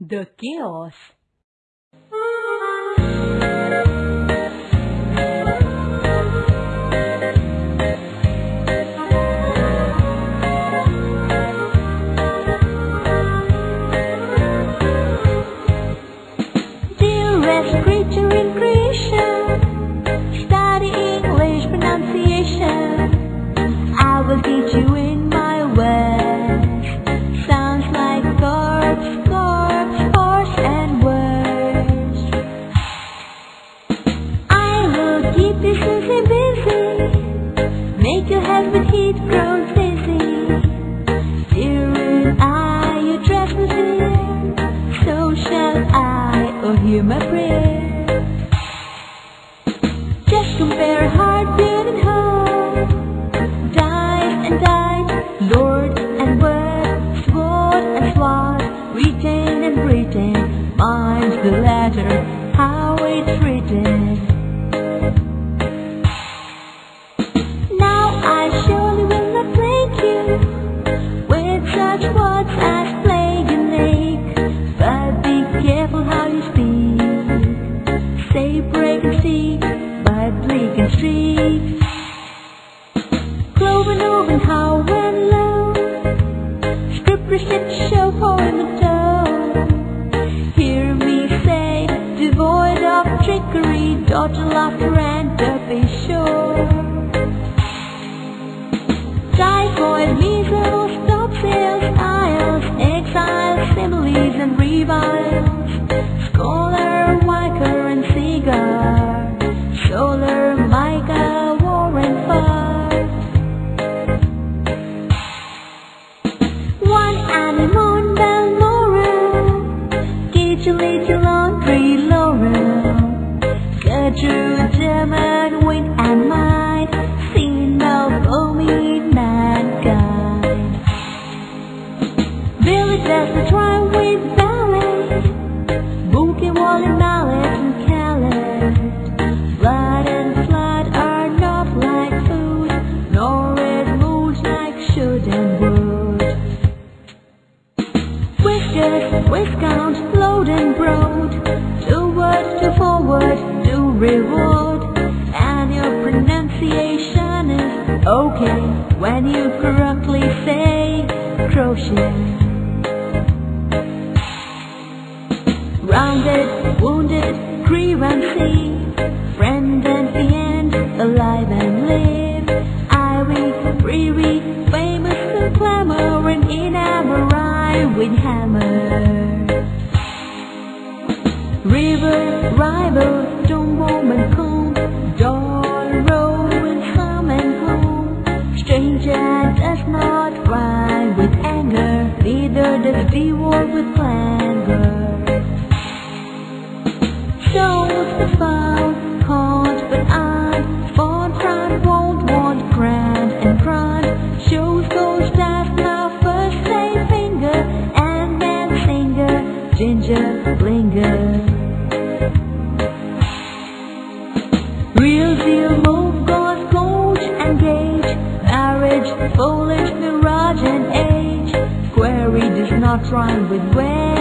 The Chaos I, oh hear my prayer. Just compare heartbeat and hope, died and died, Lord and word, sword and sword, retain and retain, mine's the letter, how it's written. Dodge laughter and be sure. Typhoid, measles, topsails, aisles, exiles, similes and reviles, scholar, wiker and cigar, solar, mica, war and fire. One animal, Balmoral, teach a little Viscount, load and broad, forward, to reward, and your pronunciation is okay when you correctly say crochet. Rounded, wounded, grieve and see, friend and fiend, alive and live. Irie, Riri, famous and clamoring in Amarai with hammer. River, rival, don't woman come, door, row, and some and home. Stranger does not rhyme with anger, neither does devour with not rhyme with wary,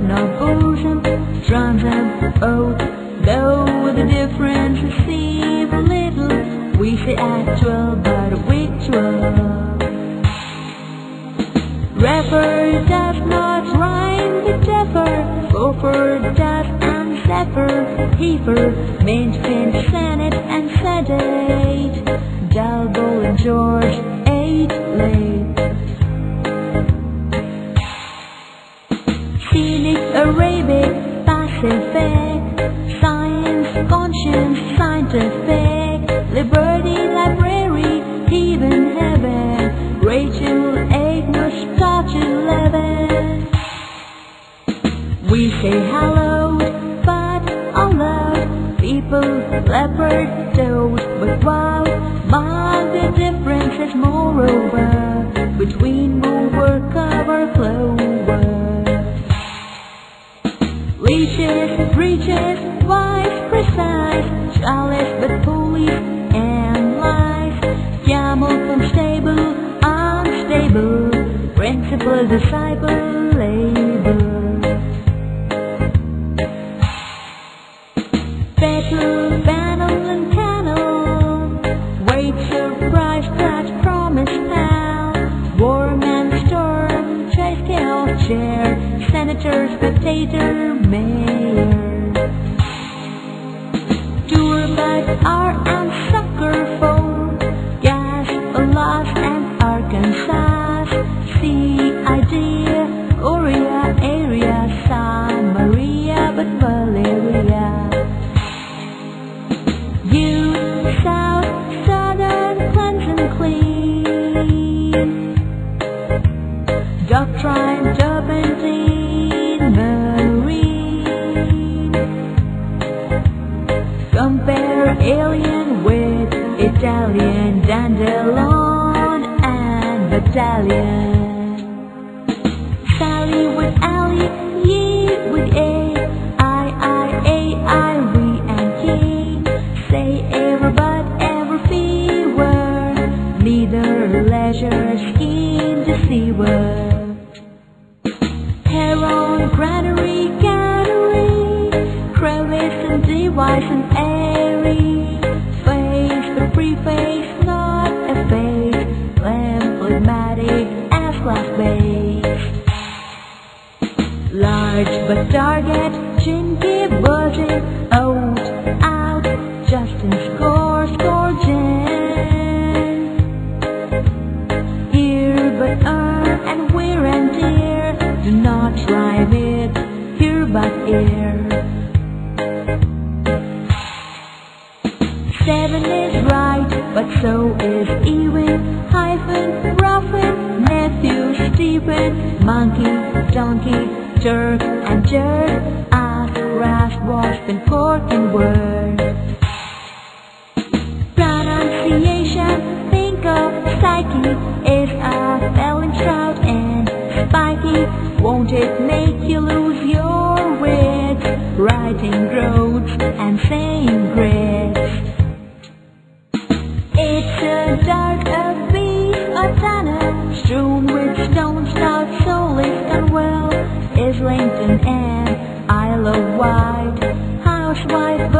not bosom, drums and oath. Though the difference receive little, we say actual but ritual. Rapper does not rhyme with dapper, gopher does and zephyr, heifer, mint, fin, senate and sedate, Dalbo and George, We say hello, but aloud, people, leopard, toad, but wow, mark the differences moreover, between mover, cover, clover. Leeches, breeches, precise, lies, but police and lies. Camel unstable, unstable, principal disciple senator, spectator, mayor. Tour by R Italian, Dandelion and Battalion. Sally with Ally, ye with A, I, I, A, I, we and ye. Say ever but ever fewer, neither leisure scheme deceiver. Heron, granary, gallery, crevice and device and Large but target, chinky buzzing, out, out, Justin score, score, Jen. Here but earn and wear and tear, do not try it, here but ear. Seven is right, but so is even, hyphen, roughen, nephew, Stephen, monkey, donkey, Turk and jerk, ass, rasp, wasp and cork and word. Pronunciation, think of psyche, if I fell in sprout and spiky. Won't it make you lose your wits? Writing groats and saying grits. It's a dark abyss of tunnel, strewn with stones, Islington and Isle of Wight, housewife